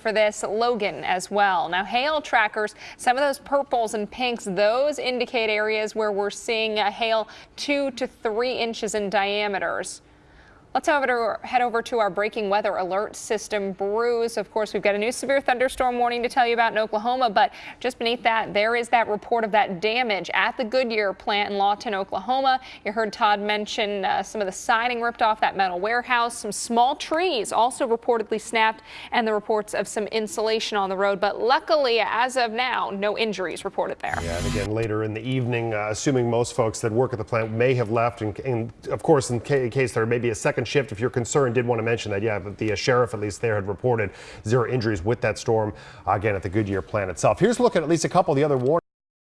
for this Logan as well. Now hail trackers, some of those purples and pinks, those indicate areas where we're seeing a hail two to three inches in diameters. Let's head over to our breaking weather alert system, Bruce. Of course, we've got a new severe thunderstorm warning to tell you about in Oklahoma, but just beneath that, there is that report of that damage at the Goodyear plant in Lawton, Oklahoma. You heard Todd mention uh, some of the siding ripped off that metal warehouse, some small trees also reportedly snapped, and the reports of some insulation on the road. But luckily, as of now, no injuries reported there. Yeah, and again, later in the evening, uh, assuming most folks that work at the plant may have left, and, and of course, in, in case there may be a second second shift. If you're concerned, did want to mention that, yeah, but the uh, sheriff at least there had reported zero injuries with that storm, uh, again, at the Goodyear plant itself. Here's a look at at least a couple of the other warnings.